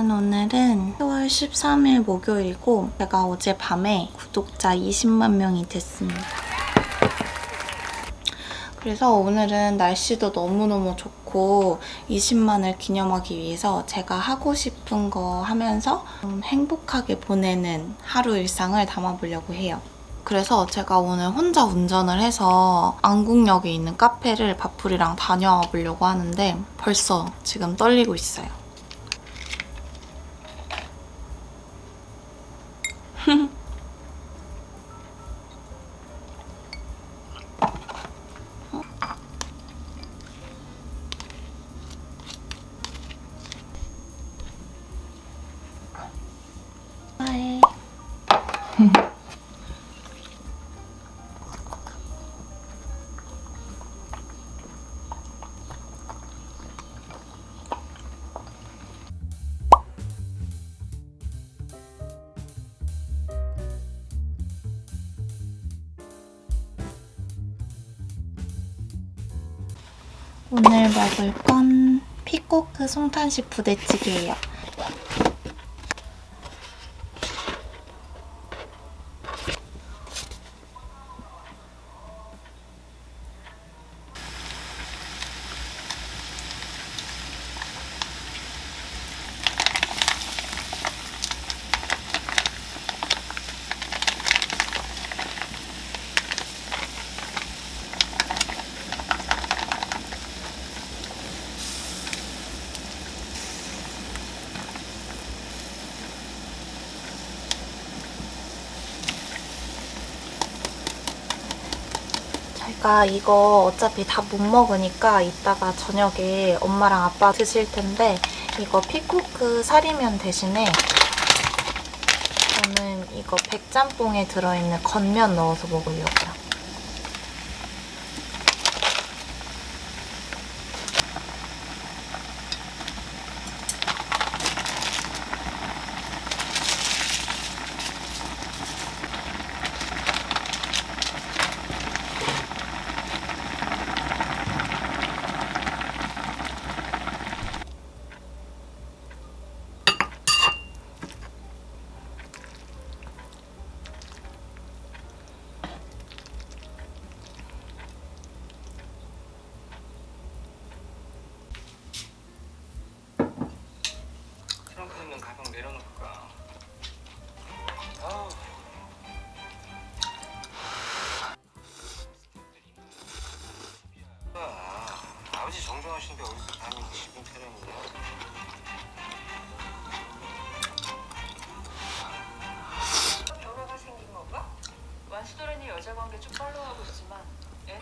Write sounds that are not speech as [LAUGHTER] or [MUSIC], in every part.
여러분 오늘은 10월 13일 목요일이고 제가 어젯밤에 구독자 20만 명이 됐습니다. 그래서 오늘은 날씨도 너무너무 좋고 20만을 기념하기 위해서 제가 하고 싶은 거 하면서 좀 행복하게 보내는 하루 일상을 담아보려고 해요. 그래서 제가 오늘 혼자 운전을 해서 안국역에 있는 카페를 바풀이랑 다녀와 보려고 하는데 벌써 지금 떨리고 있어요. 오늘 먹을 건 피코크 송탄식 부대찌개예요. 제가 이거 어차피 다 못 먹으니까 이따가 저녁에 엄마랑 아빠 드실 텐데 이거 피코크 사리면 대신에 저는 이거 백짬뽕에 들어있는 건면 넣어서 먹으려고요. 여자 관계 좀 팔로우하고 있지만 애?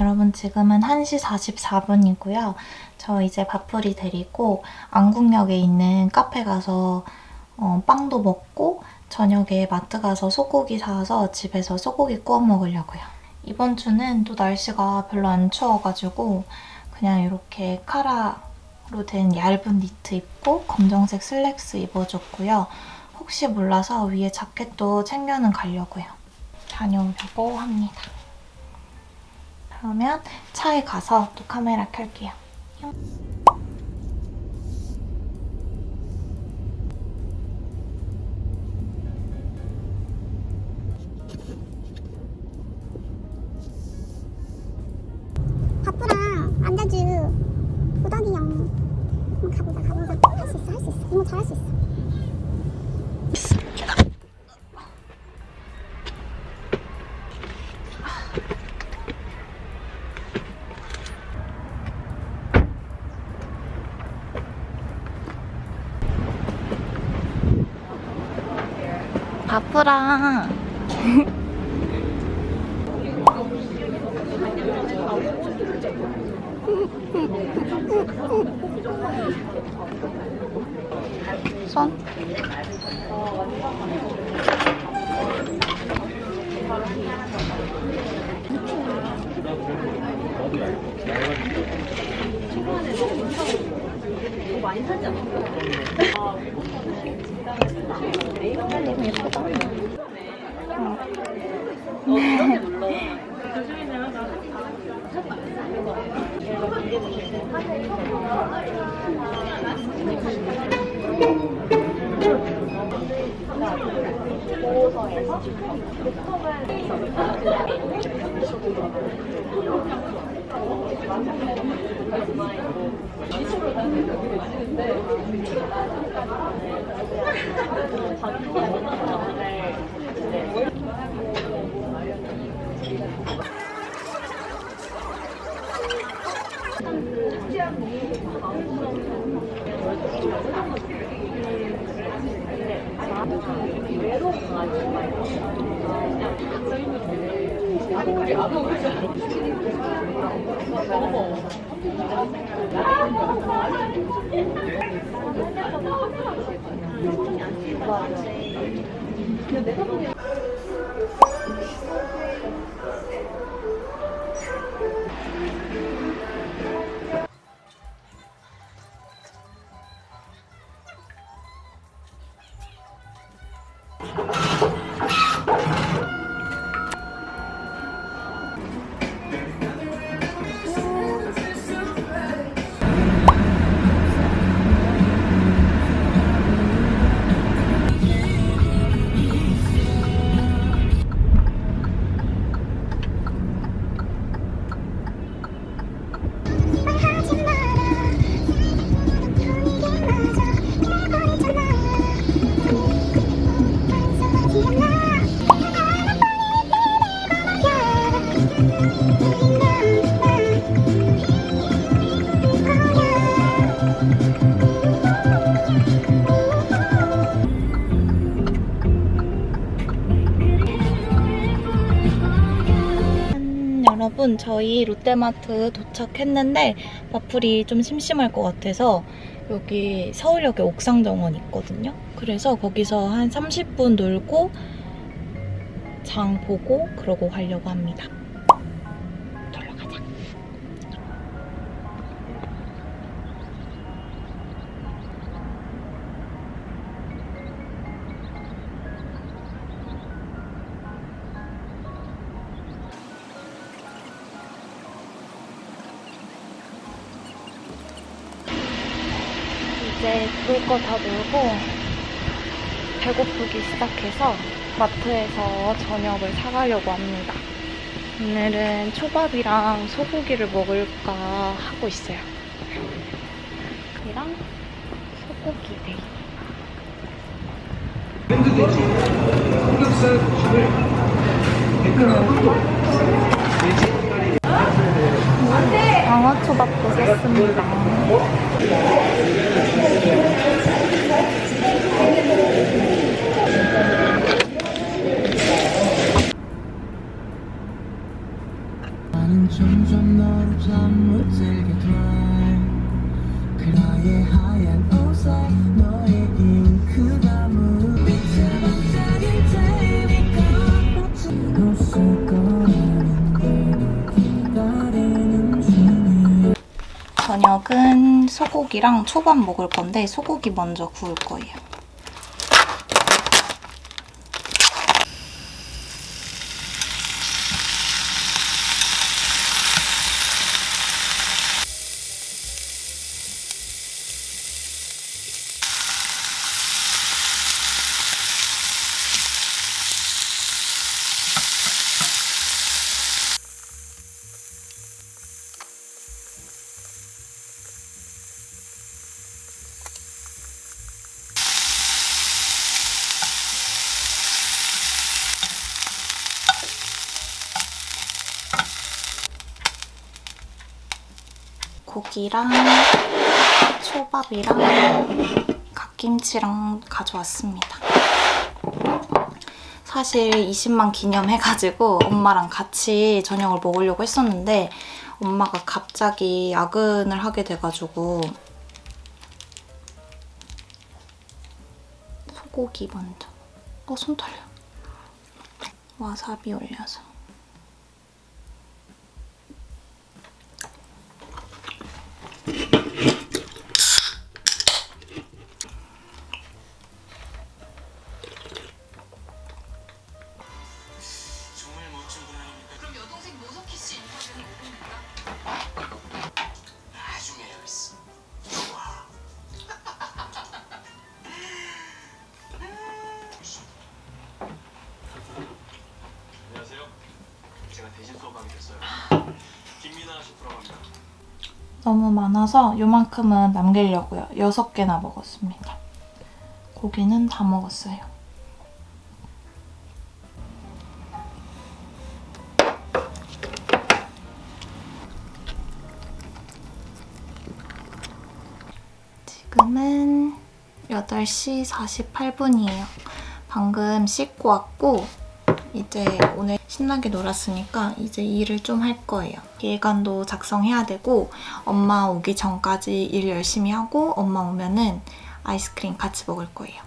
여러분 지금은 1시 44분이고요. 저 이제 밥풀이 데리고 안국역에 있는 카페 가서 어, 빵도 먹고 저녁에 마트 가서 소고기 사서 집에서 소고기 구워 먹으려고요. 이번 주는 또 날씨가 별로 안 추워가지고 그냥 이렇게 카라로 된 얇은 니트 입고 검정색 슬랙스 입어줬고요. 혹시 몰라서 위에 자켓도 챙겨는 가려고요. 다녀오려고 합니다. 그러면 차에 가서 또 카메라 켤게요. 바쁘랑 손? 너무 예쁘다. 카페 놀러 보호서에서 보통은 말하지 여러분 저희 롯데마트 도착했는데 마플이 좀 심심할 것 같아서 여기 서울역에 옥상정원 있거든요. 그래서 거기서 한 30분 놀고 장 보고 그러고 가려고 합니다. 이제 놀 거 다 놀고 배고프기 시작해서 마트에서 저녁을 사가려고 합니다. 오늘은 초밥이랑 소고기를 먹을까 하고 있어요. 이랑 소고기 데이. 핸드대지 삼겹살 집을 100g 장어초밥도 샀습니다. 그 나의 하얀 옷에 너의 잉크 저녁은 소고기랑 초밥 먹을 건데 소고기 먼저 구울 거예요. 고기랑 초밥이랑 갓김치랑 가져왔습니다. 사실 20만 기념해가지고 엄마랑 같이 저녁을 먹으려고 했었는데 엄마가 갑자기 야근을 하게 돼가지고 소고기 먼저. 어 손 털려. 와사비 올려서. 너무 많아서 요만큼은 남기려고요. 6개나 먹었습니다. 고기는 다 먹었어요. 지금은 8시 48분이에요. 방금 씻고 왔고 이제 오늘 신나게 놀았으니까 이제 일을 좀 할 거예요. 계획안도 작성해야 되고 엄마 오기 전까지 일 열심히 하고 엄마 오면은 아이스크림 같이 먹을 거예요.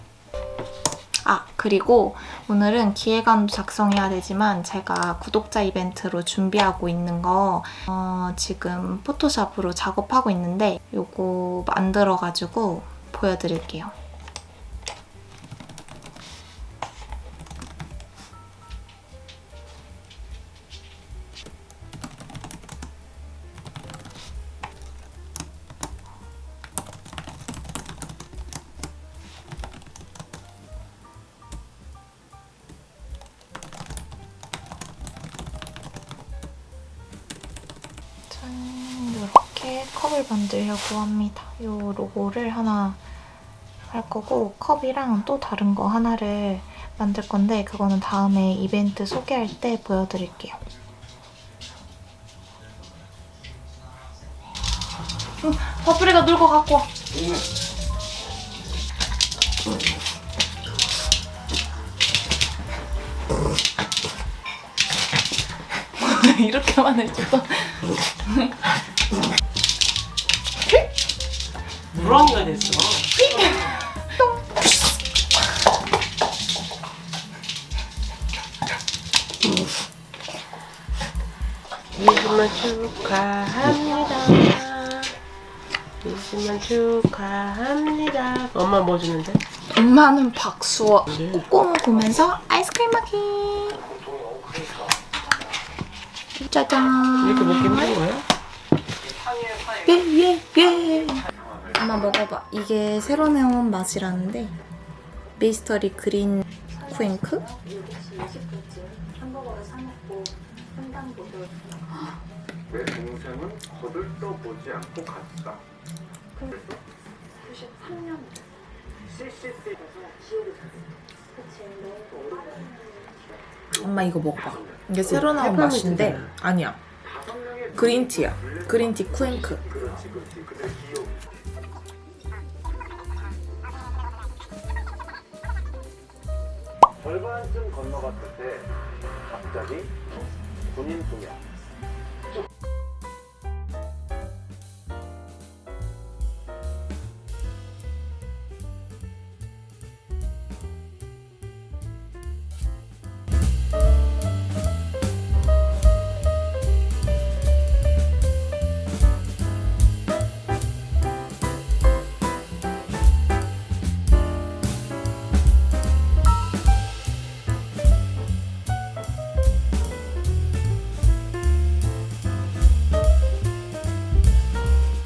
아 그리고 오늘은 기획안도 작성해야 되지만 제가 구독자 이벤트로 준비하고 있는 거 어, 지금 포토샵으로 작업하고 있는데 요거 만들어가지고 보여드릴게요. 컵을 만들려고 합니다. 이 로고를 하나 할 거고 컵이랑 또 다른 거 하나를 만들 건데 그거는 다음에 이벤트 소개할 때 보여드릴게요. 응, 버프리가 놀고 갖고 와. [LAUGHS] 이렇게만 해줘도 물렁이가 됐어. 이승만 축하합니다. 이승만 축하합니다. 엄마 뭐 주는데? 엄마는 박수어 네. 꼬꼬무 보면서 아이스크림 먹기 짜잔 이렇게 먹기 힘든 거야? 예예예 엄마 먹어봐 이게 새로 나온 맛이라는데 미스터리 그린 쿠앤크? 내 동생은 거들떠보지 않고 갔다. 엄마 이거 먹어봐. 이게 새로 나온 맛인데 아니야. 그린티야. 그린티 쿠앤크. 절반쯤 건너갔을 때 갑자기 군인 두 명,